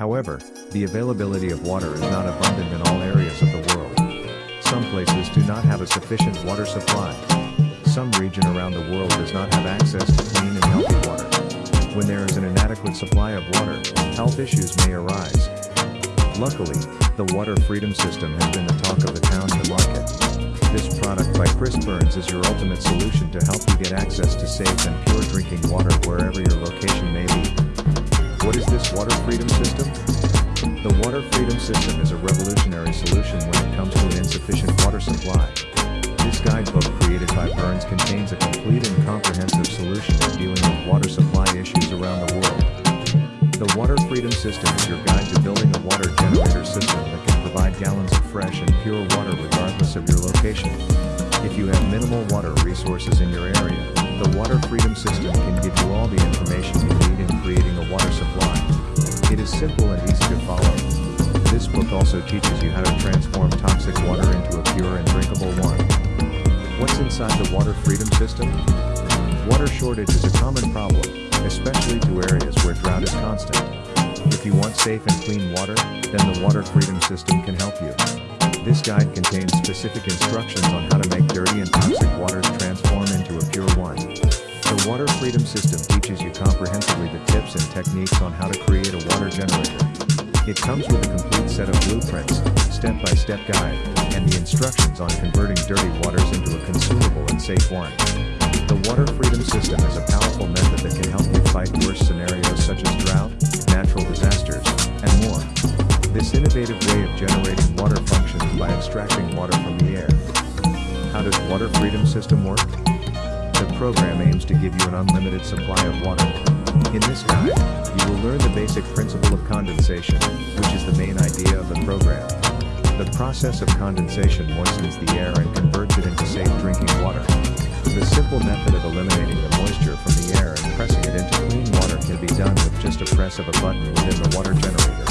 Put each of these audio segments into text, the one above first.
However, the availability of water is not abundant in all areas of the world. Some places do not have a sufficient water supply. Some region around the world does not have access to clean and healthy water. When there is an inadequate supply of water, health issues may arise. Luckily, the Water Freedom System has been the talk of the town and the market. This product by Chris Burns is your ultimate solution to help you get access to safe and pure drinking water wherever your location may be. What is this Water Freedom System? The Water Freedom System is a revolutionary solution when it comes to an insufficient water supply. This guidebook created by Burns contains a complete and comprehensive solution in dealing with water supply issues around the world. The Water Freedom System is your guide to building a water generator system that can provide gallons of fresh and pure water regardless of your location. If you have minimal water resources in your area, the Water Freedom System can give you all the information you need also teaches you how to transform toxic water into a pure and drinkable one. What's inside the water freedom system? Water shortage is a common problem, especially to areas where drought is constant. If you want safe and clean water, then the water freedom system can help you. This guide contains specific instructions on how to make dirty and toxic waters transform into a pure one. The Water Freedom System teaches you comprehensively the tips and techniques on how to create a water generator. It comes with a complete set of blueprints, step-by-step guide, and the instructions on converting dirty waters into a consumable and safe one. The Water Freedom System is a powerful method that can help you fight worse scenarios such as drought, natural disasters, and more. This innovative way of generating water functions by extracting water from the air. How does Water Freedom System work? The program aims to give you an unlimited supply of water. In this guide, you will learn the basic principle of condensation, which is the main idea of the program. The process of condensation moistens the air and converts it into safe drinking water. The simple method of eliminating the moisture from the air and pressing it into clean water can be done with just a press of a button within the water generator.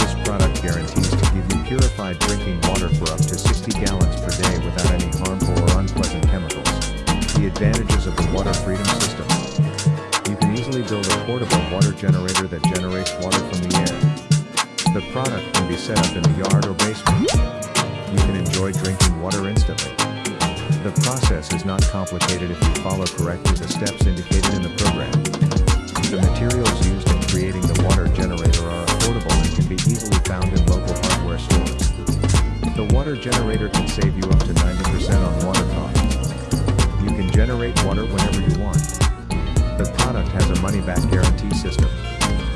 This product guarantees to give you purified drinking water for up to 60 gallons per day without any harmful or unpleasant chemicals. The advantages of the water freedom build a portable water generator that generates water from the air. The product can be set up in the yard or basement. You can enjoy drinking water instantly. The process is not complicated if you follow correctly the steps indicated in the program. The materials used in creating the water generator are affordable and can be easily found in local hardware stores. The water generator can save you up to 90% on water costs. You can generate water whenever you want. Product has a money-back guarantee system.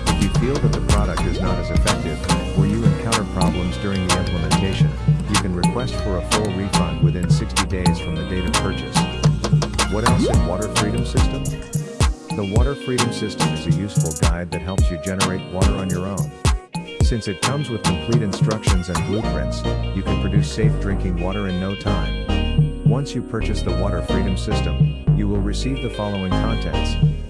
If you feel that the product is not as effective, or you encounter problems during the implementation, you can request for a full refund within 60 days from the date of purchase. What else in Water Freedom System? The Water Freedom System is a useful guide that helps you generate water on your own. Since it comes with complete instructions and blueprints, you can produce safe drinking water in no time. Once you purchase the Water Freedom System, you will receive the following contents.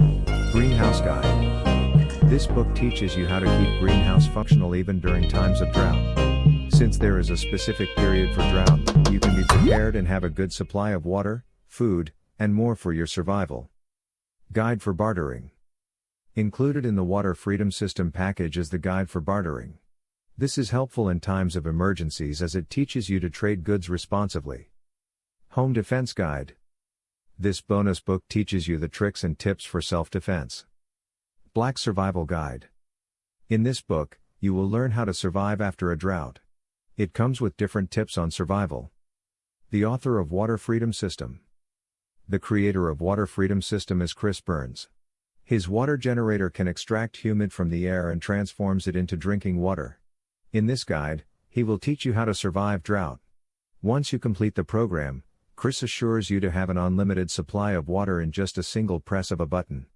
Greenhouse Guide. This book teaches you how to keep greenhouse functional even during times of drought. Since there is a specific period for drought, you can be prepared and have a good supply of water, food, and more for your survival. Guide for Bartering. Included in the Water Freedom System package is the Guide for Bartering. This is helpful in times of emergencies as it teaches you to trade goods responsibly. Home Defense Guide. This bonus book teaches you the tricks and tips for self defense. Black Survival Guide. In this book, you will learn how to survive after a drought. It comes with different tips on survival. The author of Water Freedom System. The creator of Water Freedom System is Chris Burns. His water generator can extract humid from the air and transforms it into drinking water. In this guide, he will teach you how to survive drought. Once you complete the program, Chris assures you to have an unlimited supply of water in just a single press of a button.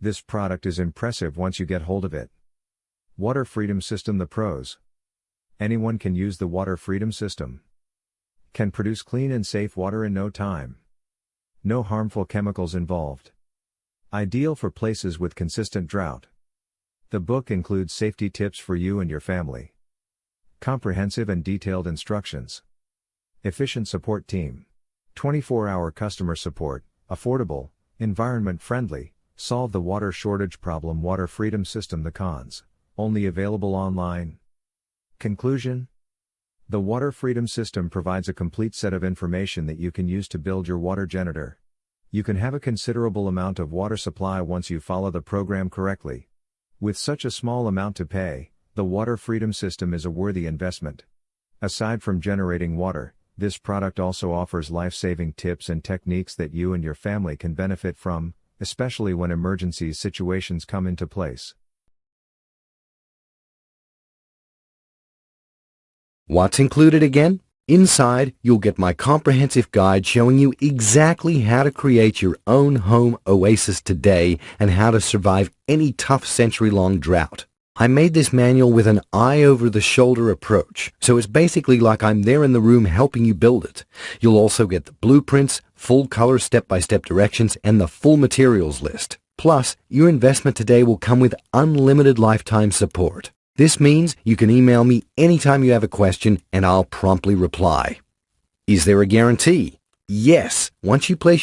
This product is impressive once you get hold of it. Water Freedom System The Pros Anyone can use the Water Freedom System. Can produce clean and safe water in no time. No harmful chemicals involved. Ideal for places with consistent drought. The book includes safety tips for you and your family. Comprehensive and detailed instructions. Efficient support team. 24 hour customer support, affordable, environment friendly, solve the water shortage problem, water freedom system. The cons. Only available online. Conclusion The Water Freedom System provides a complete set of information that you can use to build your water generator. You can have a considerable amount of water supply once you follow the program correctly. With such a small amount to pay, the Water Freedom System is a worthy investment. Aside from generating water, this product also offers life-saving tips and techniques that you and your family can benefit from, especially when emergency situations come into place. What's included again? Inside, you'll get my comprehensive guide showing you exactly how to create your own home oasis today and how to survive any tough century-long drought. I made this manual with an eye-over-the-shoulder approach, so it's basically like I'm there in the room helping you build it. You'll also get the blueprints, full color step-by-step directions, and the full materials list. Plus, your investment today will come with unlimited lifetime support. This means you can email me anytime you have a question and I'll promptly reply. Is there a guarantee? Yes. Once you place your